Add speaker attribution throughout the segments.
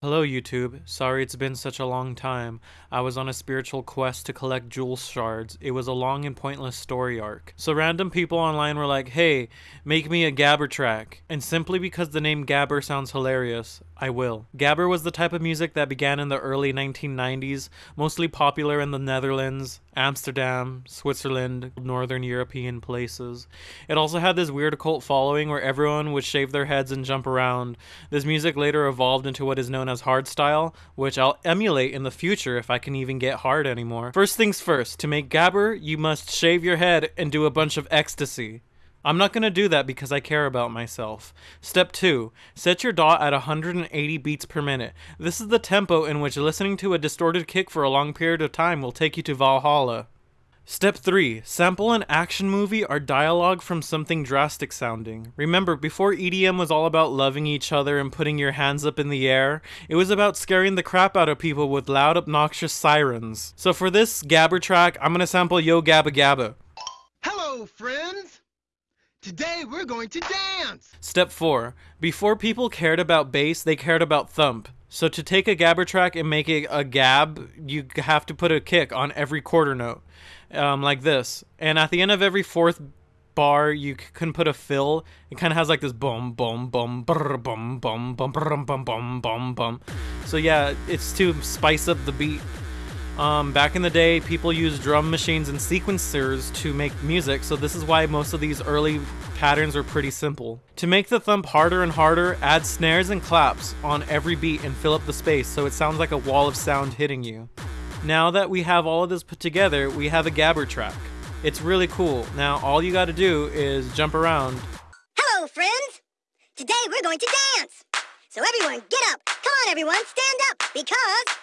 Speaker 1: Hello YouTube, sorry it's been such a long time. I was on a spiritual quest to collect jewel shards. It was a long and pointless story arc. So random people online were like, hey, make me a Gabber track. And simply because the name Gabber sounds hilarious, I will. Gabber was the type of music that began in the early 1990s, mostly popular in the Netherlands, Amsterdam, Switzerland, northern European places. It also had this weird cult following where everyone would shave their heads and jump around. This music later evolved into what is known as hardstyle, which I'll emulate in the future if I can even get hard anymore. First things first, to make Gabber, you must shave your head and do a bunch of ecstasy. I'm not going to do that because I care about myself. Step 2. Set your DAW at 180 beats per minute. This is the tempo in which listening to a distorted kick for a long period of time will take you to Valhalla. Step 3. Sample an action movie or dialogue from something drastic sounding. Remember, before EDM was all about loving each other and putting your hands up in the air, it was about scaring the crap out of people with loud obnoxious sirens. So for this Gabber track, I'm gonna sample Yo Gabba Gabba.
Speaker 2: Hello, friends! Today we're going to dance!
Speaker 1: Step 4. Before people cared about bass, they cared about thump. So to take a gabber track and make it a gab, you have to put a kick on every quarter note, um, like this. And at the end of every fourth bar, you can put a fill. It kind of has like this boom, boom, boom, brr, boom, boom, boom, boom, boom, boom, boom, boom. So yeah, it's to spice up the beat. Um, back in the day, people used drum machines and sequencers to make music, so this is why most of these early patterns are pretty simple. To make the thump harder and harder, add snares and claps on every beat and fill up the space so it sounds like a wall of sound hitting you. Now that we have all of this put together, we have a gabber track. It's really cool. Now all you gotta do is jump around.
Speaker 3: Hello friends! Today we're going to dance! So everyone get up! Come on everyone, stand up! Because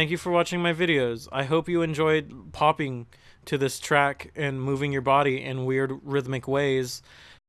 Speaker 1: Thank you for watching my videos. I hope you enjoyed popping to this track and moving your body in weird rhythmic ways.